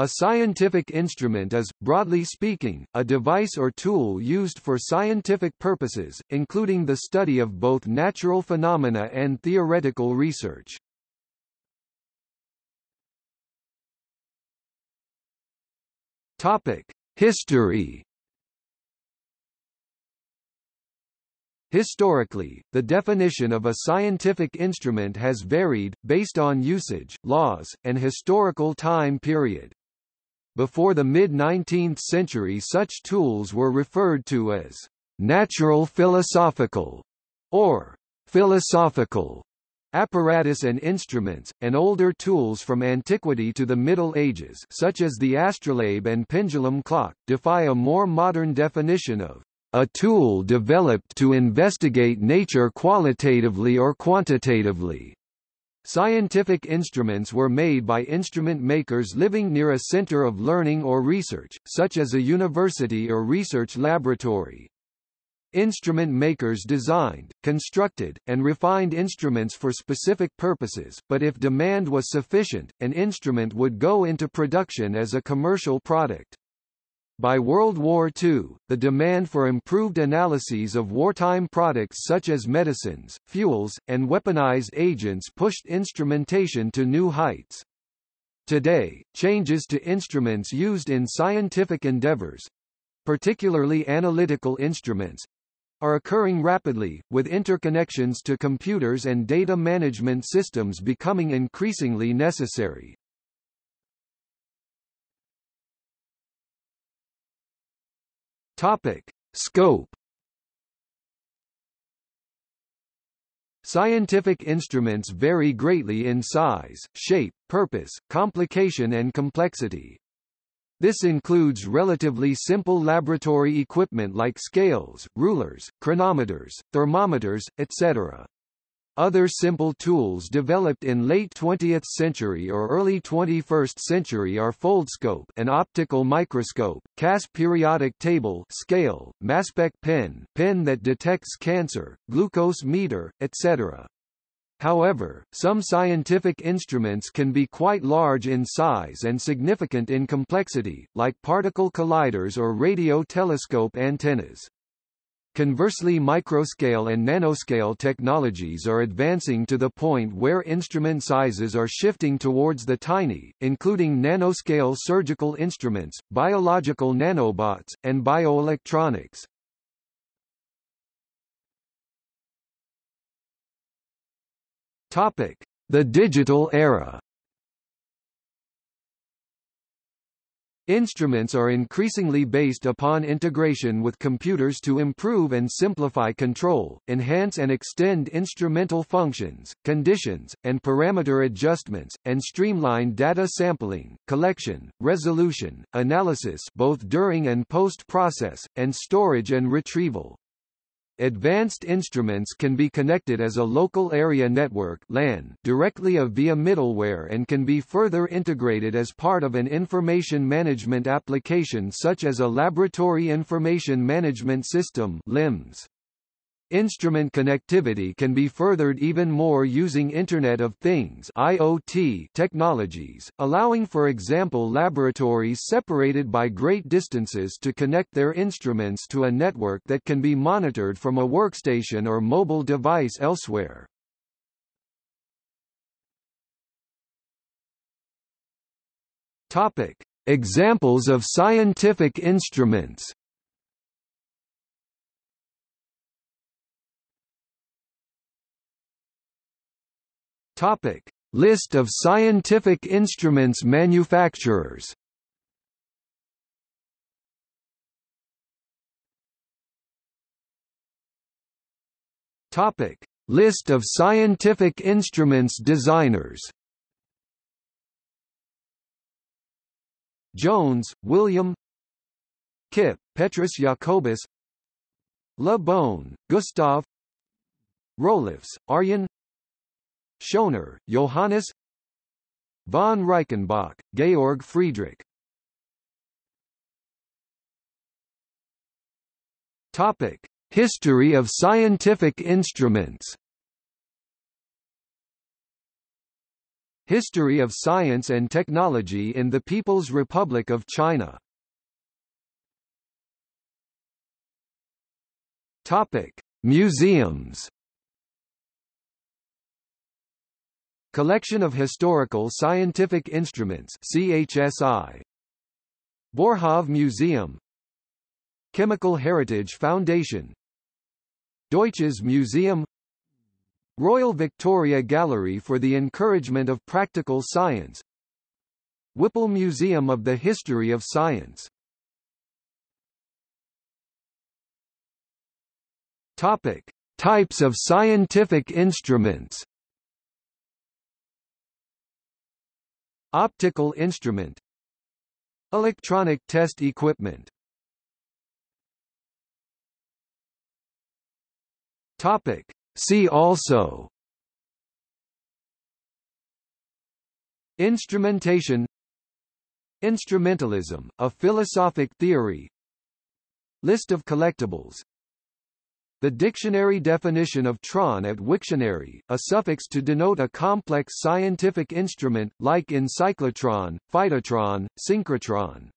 A scientific instrument is, broadly speaking, a device or tool used for scientific purposes, including the study of both natural phenomena and theoretical research. Topic: History Historically, the definition of a scientific instrument has varied, based on usage, laws, and historical time period. Before the mid-19th century such tools were referred to as natural philosophical or philosophical apparatus and instruments, and older tools from antiquity to the Middle Ages such as the astrolabe and pendulum clock, defy a more modern definition of a tool developed to investigate nature qualitatively or quantitatively. Scientific instruments were made by instrument makers living near a center of learning or research, such as a university or research laboratory. Instrument makers designed, constructed, and refined instruments for specific purposes, but if demand was sufficient, an instrument would go into production as a commercial product. By World War II, the demand for improved analyses of wartime products such as medicines, fuels, and weaponized agents pushed instrumentation to new heights. Today, changes to instruments used in scientific endeavors, particularly analytical instruments, are occurring rapidly, with interconnections to computers and data management systems becoming increasingly necessary. Topic. Scope Scientific instruments vary greatly in size, shape, purpose, complication and complexity. This includes relatively simple laboratory equipment like scales, rulers, chronometers, thermometers, etc. Other simple tools developed in late 20th century or early 21st century are foldscope an optical microscope, CAS periodic table scale, masspec pen pen that detects cancer, glucose meter, etc. However, some scientific instruments can be quite large in size and significant in complexity, like particle colliders or radio telescope antennas. Conversely microscale and nanoscale technologies are advancing to the point where instrument sizes are shifting towards the tiny, including nanoscale surgical instruments, biological nanobots, and bioelectronics. The digital era Instruments are increasingly based upon integration with computers to improve and simplify control, enhance and extend instrumental functions, conditions, and parameter adjustments, and streamline data sampling, collection, resolution, analysis both during and post-process, and storage and retrieval. Advanced instruments can be connected as a local area network LAN directly via middleware and can be further integrated as part of an information management application such as a Laboratory Information Management System LIMS. Instrument connectivity can be furthered even more using Internet of Things IoT technologies, allowing for example laboratories separated by great distances to connect their instruments to a network that can be monitored from a workstation or mobile device elsewhere. Topic: Examples of scientific instruments Topic: List of scientific instruments manufacturers. Topic: List of scientific instruments designers. Jones, William. Kipp, Petrus Jacobus. Le Bon, Gustav Roelofs, Arjen Schoner, Johannes Von Reichenbach, Georg Friedrich Topic: History of scientific instruments. History of Science and Technology in the People's Republic of China Topic. Museums Collection of Historical Scientific Instruments CHSI Boerhaave Museum. Chemical Heritage Foundation. Deutsches Museum. Royal Victoria Gallery for the Encouragement of Practical Science. Whipple Museum of the History of Science. Topic. Types of scientific instruments Optical instrument. Electronic test equipment. Topic. See also. Instrumentation. Instrumentalism, a philosophic theory. List of collectibles the dictionary definition of tron at Wiktionary, a suffix to denote a complex scientific instrument, like in cyclotron, phytotron, synchrotron.